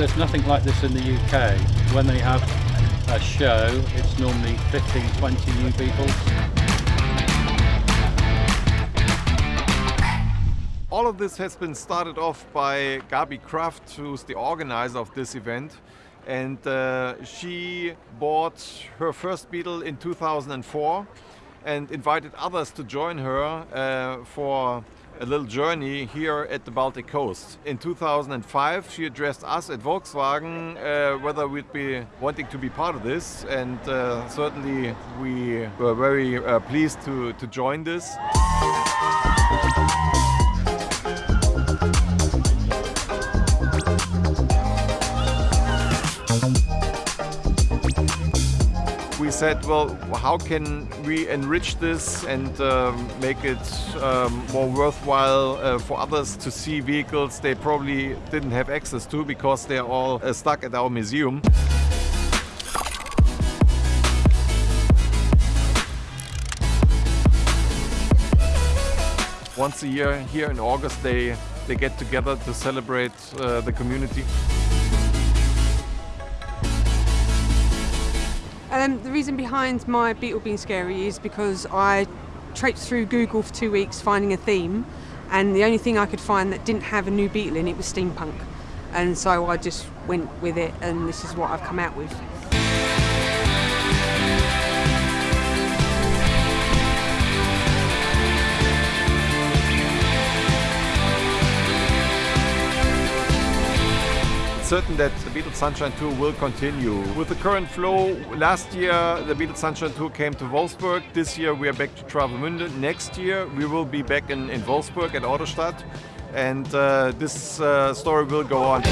There's nothing like this in the UK. When they have a show, it's normally 15, 20 new people. All of this has been started off by Gabi Kraft, who's the organizer of this event. And uh, she bought her first Beetle in 2004 and invited others to join her uh, for a little journey here at the Baltic coast. In 2005, she addressed us at Volkswagen uh, whether we'd be wanting to be part of this, and uh, certainly we were very uh, pleased to, to join this. We said, well, how can we enrich this and um, make it um, more worthwhile uh, for others to see vehicles they probably didn't have access to because they're all uh, stuck at our museum. Once a year here in August they, they get together to celebrate uh, the community. Um, the reason behind my Beetle being scary is because I traipsed through Google for two weeks finding a theme, and the only thing I could find that didn't have a new Beetle in it was steampunk. And so I just went with it, and this is what I've come out with. Certain that the Beetles Sunshine Tour will continue. With the current flow, last year the Beetles Sunshine Tour came to Wolfsburg. This year we are back to Travemünde. Next year we will be back in, in Wolfsburg at Autostadt. And uh, this uh, story will go on.